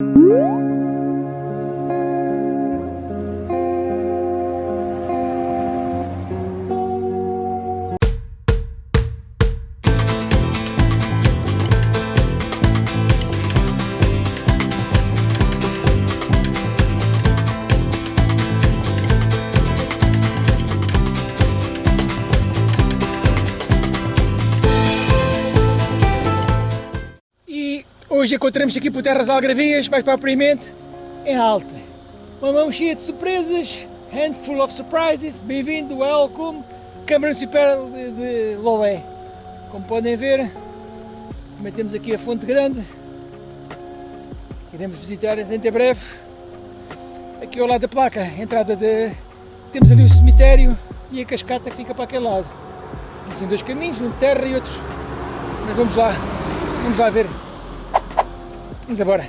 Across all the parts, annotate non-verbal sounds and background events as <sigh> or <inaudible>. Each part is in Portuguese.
E hoje encontramos aqui por Terras Algravias, mais propriamente em Alta. Uma mão cheia de surpresas, handful of surprises, bem-vindo, welcome, Câmara Municipal de, de Lolé. Como podem ver, também temos aqui a Fonte Grande, iremos visitar dentro em breve. Aqui ao lado da placa, a entrada de... temos ali o cemitério e a cascata que fica para aquele lado. E são dois caminhos, um de terra e outro. Mas vamos lá, vamos lá ver. Vamos embora.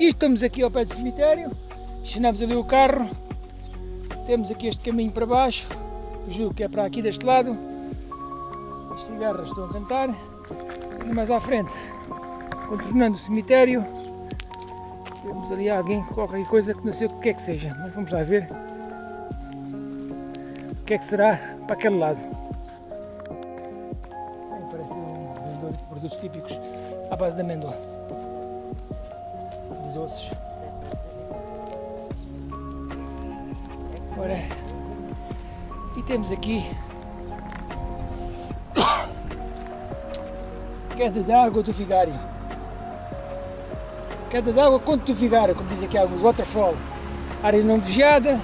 E estamos aqui ao pé do cemitério, estacionamos ali o carro, temos aqui este caminho para baixo, julgo que é para aqui deste lado. As cigarras estão a cantar. E mais à frente, contornando o cemitério, temos ali alguém, qualquer coisa que não sei o que é que seja, mas vamos lá ver o que é que será para aquele lado. Bem, parece um vendedor de produtos típicos à base de amêndoa, doces. Ora, e temos aqui queda de água do Vigário. Queda de água do Vigário, como diz aqui alguns, waterfall. Área não vigiada,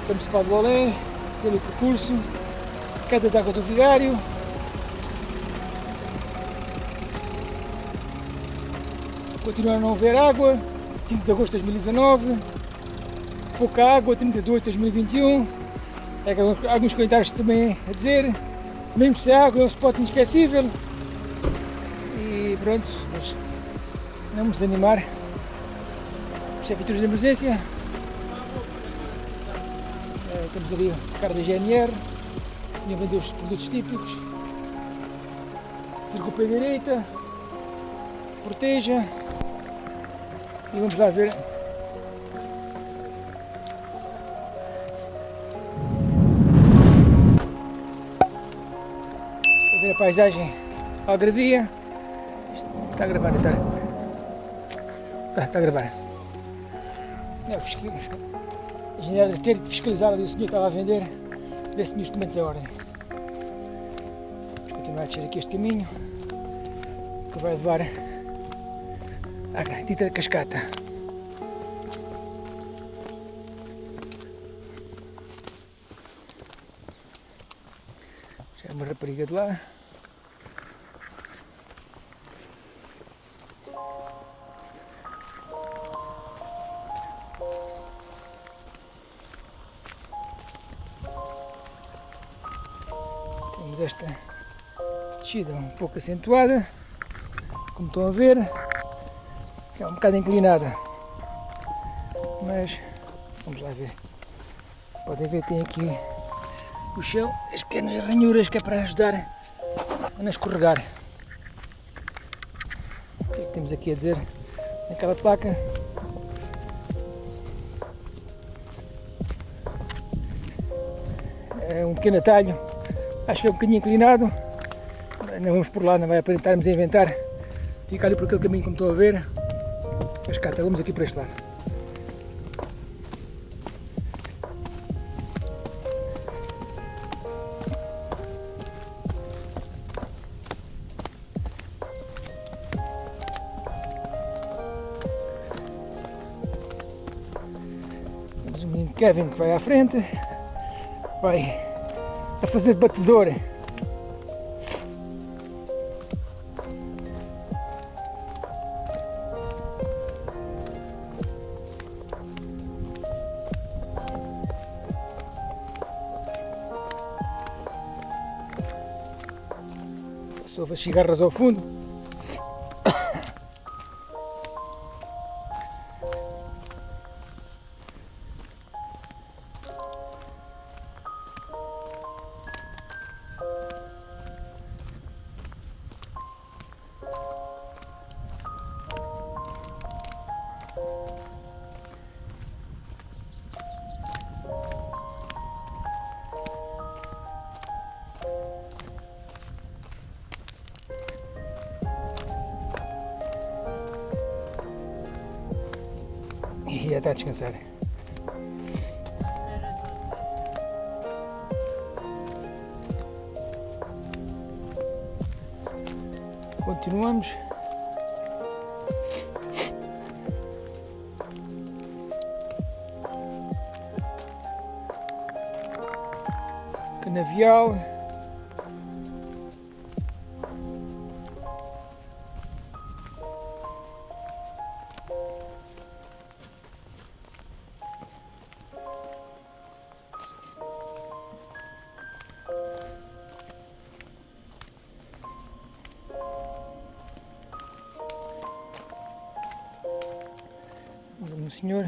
estamos para o Lolé, pelo percurso, queda de água do Vigário. Continua a não haver água, 5 de agosto de 2019, pouca água, 32 de 2021. É que alguns comentários também a dizer, mesmo sem água é um spot inesquecível. E pronto, mas não nos desanimar. Isto é viaturas de emergência. É, temos ali o carro da GNR, o senhor vendeu os produtos típicos. Circula para a direita, proteja. E vamos lá ver a paisagem algravia. Está a gravar, está. Está, está a gravar. É, fiscal... A engenheira deve ter de fiscalizar ali o senhor estava a vender, ver se tinha os documentos em ordem. Vamos continuar a descer aqui este caminho, que vai levar à dita cascata. Já é uma rapariga de lá. Temos esta descida um pouco acentuada, como estão a ver, é um bocado inclinada, mas vamos lá ver. Podem ver, tem aqui o chão, as pequenas ranhuras que é para ajudar a não escorregar. O que é que temos aqui a dizer naquela placa? É um pequeno atalho, acho que é um bocadinho inclinado, não vamos por lá, não vai aparentarmos a inventar. Fica ali por aquele caminho como estão a ver. Mas cá, vamos aqui para este lado. O menino Kevin que vai à frente, vai a fazer batedor. Só as cigarras ao fundo. E já está a descansar. Continuamos. Canavial. Senhor.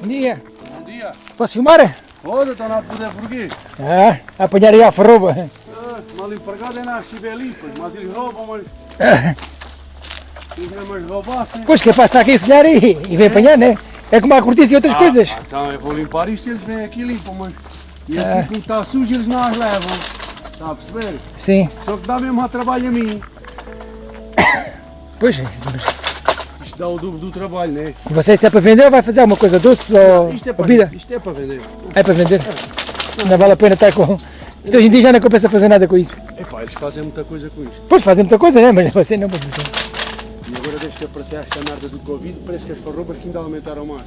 Bom dia. Bom dia. Posso filmar? Pode, na poder porquê? Ah, apanhar aí a farroba. Ah, empregado é na limpas, mas eles roubam, mas eles não roubassem. Pois que passa aqui se calhar e, e vem apanhar, né? É como a cortiça e outras Ah, coisas. ah, então eu vou limpar isto e eles vêm aqui e limpam, mas e assim como está sujo eles não as levam. Está a perceber? Sim. Só que dá mesmo a trabalho a mim. Pois, Isto dá o dobro do trabalho, né? você se é para vender ou vai fazer alguma coisa doce ou Isto é para, bebida? isto é para vender. É para vender. Não vale a pena estar com... Isto hoje em dia já não compensa fazer nada com isso. Epá, eles fazem muita coisa com isto. Pois fazem muita coisa, né? Mas você não pode fazer. E agora desde que apareceu esta merda do Covid, parece que as farrobas que ainda aumentaram mais.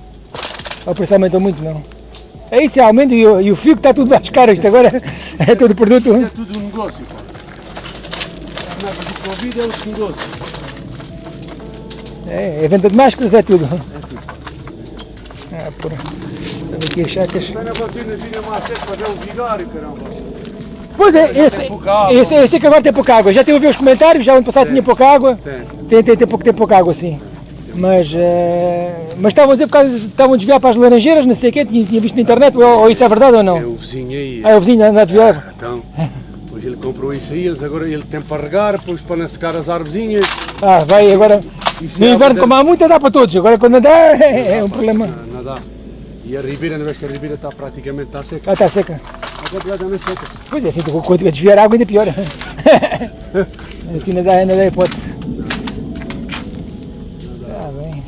O preço aumentou muito, não. É isso, é aumento e o, e o fio que está tudo mais caro. Isto agora <laughs> é todo produto. Isto é tudo um negócio, pá. A merda do Covid é outro negócio. É, é venda de máscaras, é tudo. É tudo. Ah, porra. Estão aqui as chacas. Está na vacina vinha mais cedo para ver o vigário, caramba. Pois é, esse, tem esse, esse é que agora tem pouca água. Já a ver os comentários, já ano passado tinha pouca água. Tem. Tem, tem, tem, pouco, tem pouca água, sim. Mas, eh, mas estavam a dizer por causa, estavam a desviar para as laranjeiras, não sei o quê, tinha, tinha visto na internet, ou, ou isso é verdade ou É não? o vizinho aí. Ah, o vizinho anda a desviar. Então, depois ele comprou isso aí, eles agora ele tem para regar, depois para não secar as árvorezinhas. Ah, vai agora. No é inverno, água como há muito, dá para todos. Agora, quando dá, <laughs> é, é um problema. Ah, Não dá. E a ribeira, na vez que a ribeira está praticamente está seca. Ah, está seca. Completamente seca. Pois é, assim, quando a desviar água, ainda pior. <laughs> assim, não dá, não dá hipótese. Está bem.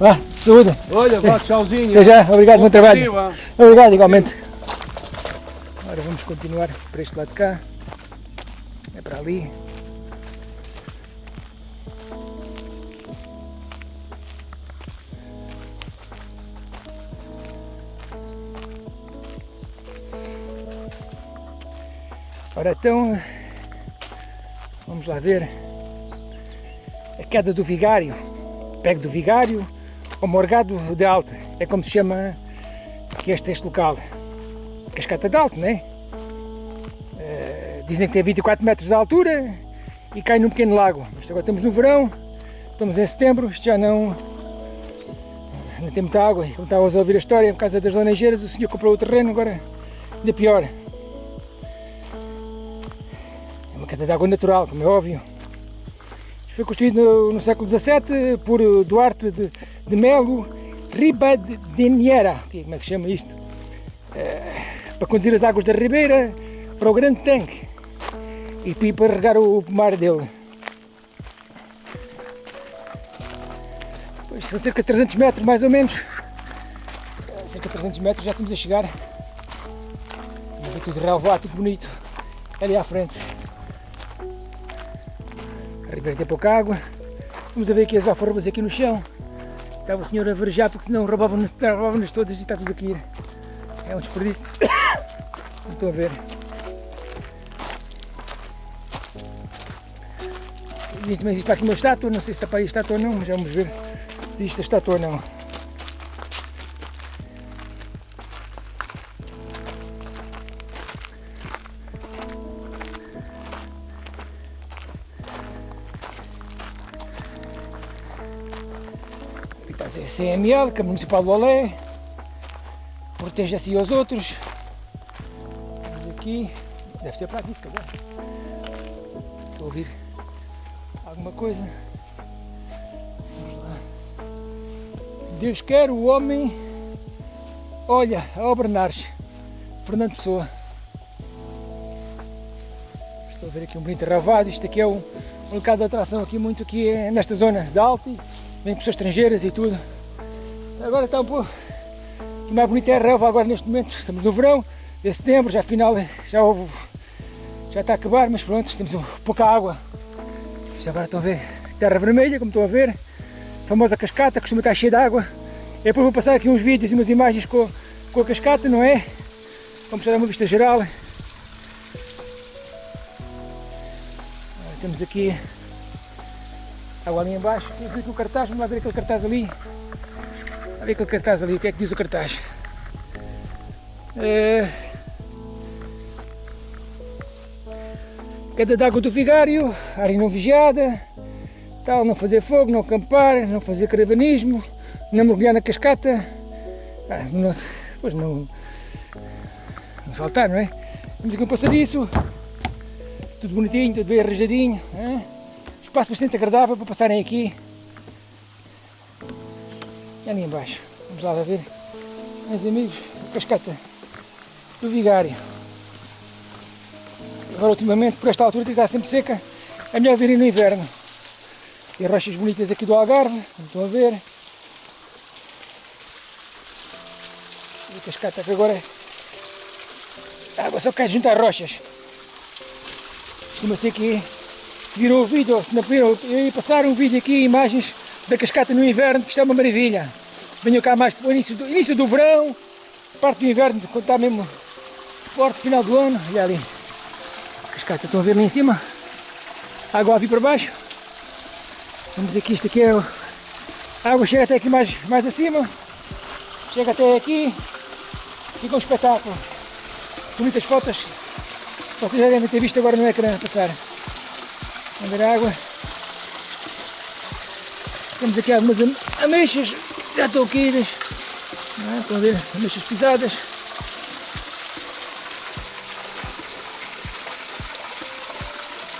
Vá, saúde. Olha, vá, tchauzinho. Até já, obrigado, bom trabalho. Obrigado, igualmente. Agora vamos continuar para este lado de cá. É para ali. Ora então, vamos lá ver a queda do vigário, pego do vigário ou morgado de alta, é como se chama que este, este local, cascata de alto, né? Eh, dizem que tem 24 metros de altura e cai num pequeno lago. Mas agora estamos no verão, estamos em setembro, isto já não, não tem muita água. E como estavas a ouvir a história, por causa das laranjeiras, o senhor comprou o terreno, agora ainda pior. De água natural, como é óbvio. Foi construído no, no século XVII por Duarte de, de Melo Ribadeniera, como é que chama isto? Eh, para conduzir as águas da ribeira para o grande tanque e para regar o pomar dele. Pois, são cerca de 300 metros mais ou menos. Eh, Cerca de 300 metros já estamos a chegar. Vê tudo relevado, tudo bonito. Ali à frente. Tem pouca água. Vamos a ver aqui as alfarrobas aqui no chão. Estava o senhor a verejar porque senão roubavam-nos roubavam todas e está tudo aqui. É um desperdício. <coughs> Não estou a ver. Existe, também existe aqui uma estátua, não sei se está para aí a estátua ou não, mas vamos ver se existe a estátua ou não. CML, Câmara Municipal de Olé. Protege assim aos outros. Aqui. Deve ser para aqui, se calhar. Estou a ouvir alguma coisa. Vamos lá. Deus quer o homem. Olha, a obra. Fernando Pessoa. Estou a ver aqui um bonito ravado. Isto aqui é um, um local de atração aqui muito aqui é nesta zona de Alto. Vem pessoas estrangeiras e tudo. Agora está um pouco o mais bonito é a relva agora neste momento. Estamos no verão, de setembro, já afinal já houve, já está a acabar, mas pronto, temos pouca água. Isto agora estão a ver terra vermelha, como estão a ver, a famosa cascata, costuma estar cheia de água. E depois vou passar aqui uns vídeos e umas imagens com, com a cascata, não é? Vamos dar uma vista geral. Temos aqui água ali embaixo, aqui o cartaz, vamos lá ver aquele cartaz ali. A ver aquele cartaz ali, o que é que diz o cartaz? É... Queda d'água do vigário, área não vigiada, tal, não fazer fogo, não acampar, não fazer caravanismo, não mergulhar na cascata, ah, não, pois não, não saltar, não é? Temos aqui um passadiço, tudo bonitinho, tudo bem arranjadinho, espaço bastante agradável para passarem aqui. Ali embaixo, vamos lá ver, meus amigos, a cascata do Vigário. Agora ultimamente, por esta altura, que está sempre seca, é melhor virem no inverno. E rochas bonitas aqui do Algarve, como estão a ver. E a cascata que agora a água só cai junto às rochas. Estima-se que se viram o vídeo, se não viram, eu ia passar um vídeo aqui, imagens da cascata no inverno, que isto é uma maravilha. Venham cá mais para o início do, início do verão, parte do inverno, quando está mesmo forte, final do ano. Olha ali, cascata, estão a ver ali em cima? Água a vir para baixo. Vamos aqui, isto aqui é o, a água chega até aqui mais, mais acima, chega até aqui, fica um espetáculo. Bonitas fotos, vocês já devem ter visto agora no ecrã passar. Vamos ver a água. Temos aqui algumas ameixas, já caídas. É? Estão a ver, ameixas pisadas.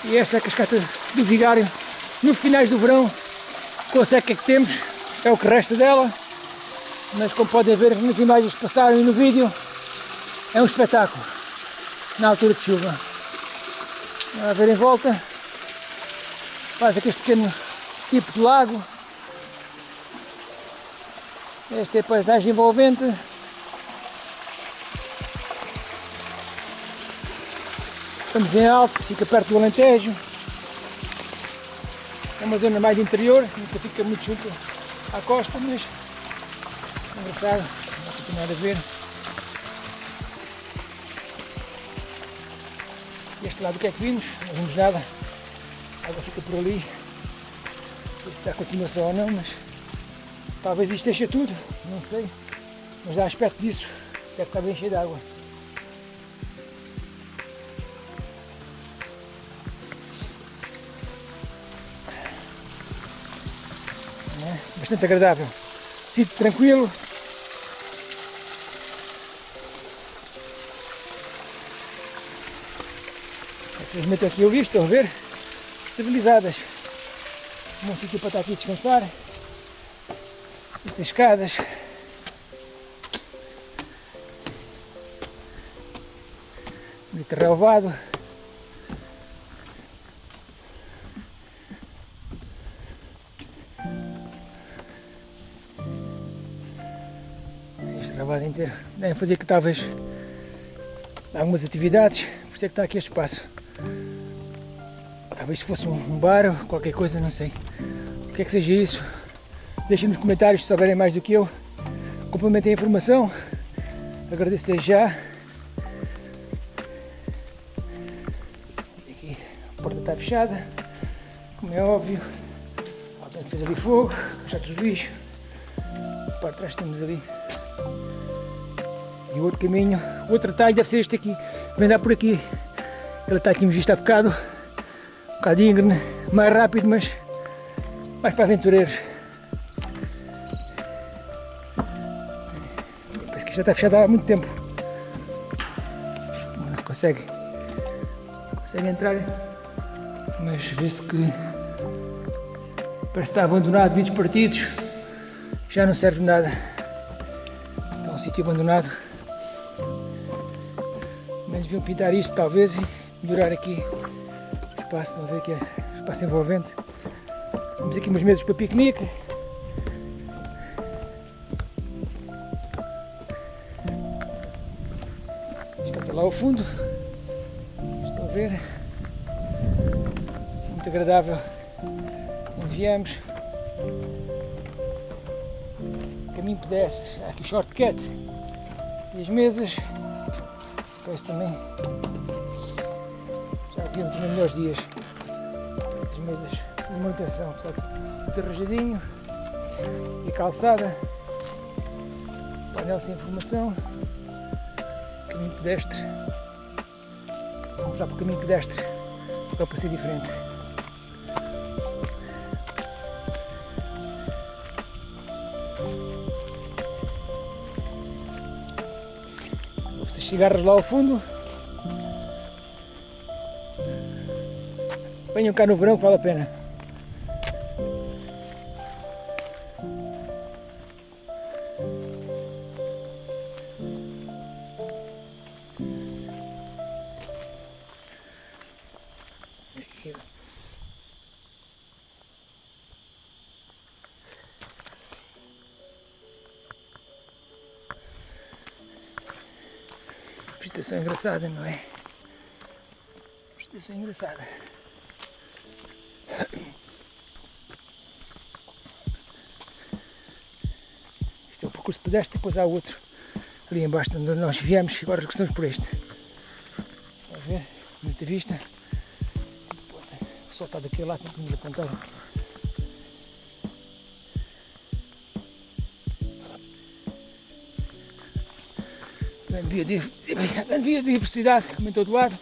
E esta é a cascata do vigário. No finais do verão, com a seca que temos, é o que resta dela. Mas como podem ver nas imagens que passaram e no vídeo, é um espetáculo na altura de chuva. A ver em volta, faz aqui este pequeno tipo de lago esta é a paisagem envolvente. Estamos em alto, fica perto do Alentejo. É uma zona mais interior, nunca fica muito junto à costa, mas é engraçado, vamos continuar a ver. Este lado o que é que vimos? Não vimos nada. A água fica por ali. Não sei se está continuação ou não, mas Talvez deixe tudo, não sei. Mas a aspecto disso, deve estar bem cheio de água. É, bastante agradável. Sítio tranquilo. Infelizmente aqui eu vi, estão a ver? Civilizadas. Um sítio para estar aqui descansar. Estas escadas. Bonito relevado. Este relevado inteiro. Devem fazer que talvez algumas atividades, por isso é que está aqui este espaço. Talvez se fosse um bar ou qualquer coisa, não sei. O que é que seja isso? Deixem nos comentários se souberem mais do que eu. Complementem a informação. Agradeço desde já. Aqui a porta está fechada, como é óbvio. Alguém fez ali fogo, jatos de lixo. Para trás temos ali. E outro caminho, outro atalho deve ser este aqui. Vem dar por aqui. Ele está aqui visto há bocado. Um bocado íngreme, mais rápido, mas mais para aventureiros. Já está fechada há muito tempo. Não se consegue consegue entrar, mas vê-se que parece estar abandonado, vídeos partidos, já não serve de nada. Está um sítio abandonado. Mas deviam pintar isto talvez e melhorar aqui o espaço, a ver que é espaço envolvente. Temos aqui umas mesas para piquenique. Lá ao fundo. Estão a ver? Muito agradável. Onde viemos. Caminho pedestre. Há aqui o shortcut. E as mesas. Parece também. Já haviam também melhores dias. Estas mesas precisam de manutenção. Que muito arranjadinho. E a calçada. Painel sem informação. Pedestre. Vamos já para o caminho pedestre. Só para ser diferente. Vocês cigarros lá ao fundo. Venham cá no verão que vale a pena. Vegetação engraçada, não é? Vegetação engraçada. Este é o percurso pedestre, depois há outro ali embaixo de onde nós viemos agora regressamos por este. Está a ver? Muita vista. O sol está daquele lado, não podemos apontar. Biodiversidade, como em todo lado.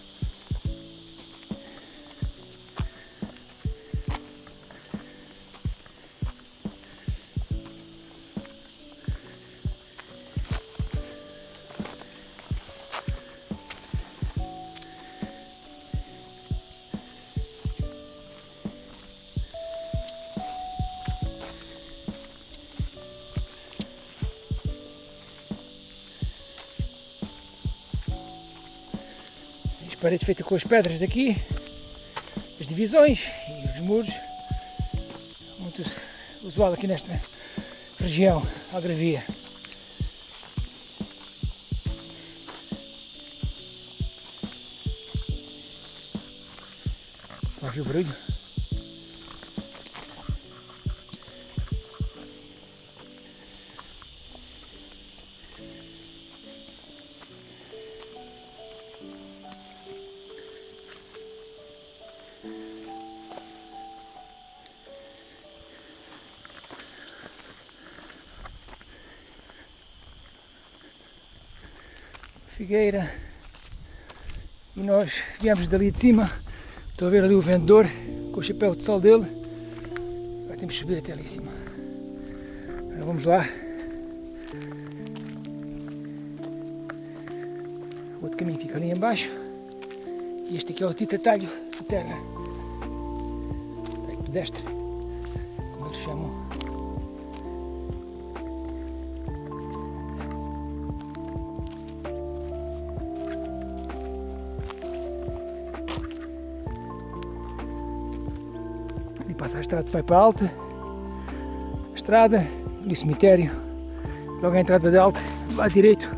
Paredes feitas com as pedras daqui, as divisões e os muros. Muito usual aqui nesta região, Algravia. Ouve o barulho? Figueira. E nós viemos dali de cima. Estou a ver ali o vendedor com o chapéu de sol dele. Agora temos que subir até ali em cima. Agora vamos lá. O outro caminho fica ali embaixo. E este aqui é o Tita Talho de terra. Pedestre, como eles chamam. Passa a estrada vai para alta. Estrada, ali o cemitério. Logo a entrada da alta, lá direito.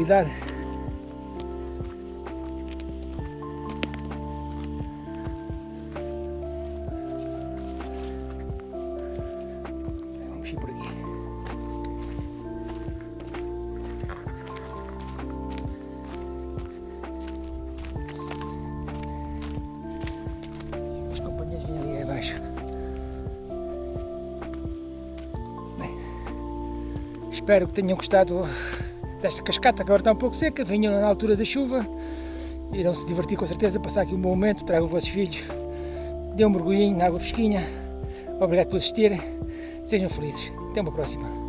Tranquilidade. Vamos ir por aqui. Os companheiros vêm ali abaixo. Bem, Espero que tenham gostado desta cascata que agora está um pouco seca. Venham na altura da chuva. Irão se divertir com certeza, passar aqui um bom momento. Tragam os vossos filhos. Dê um mergulhinho na água fresquinha. Obrigado por assistirem. Sejam felizes. Até uma próxima.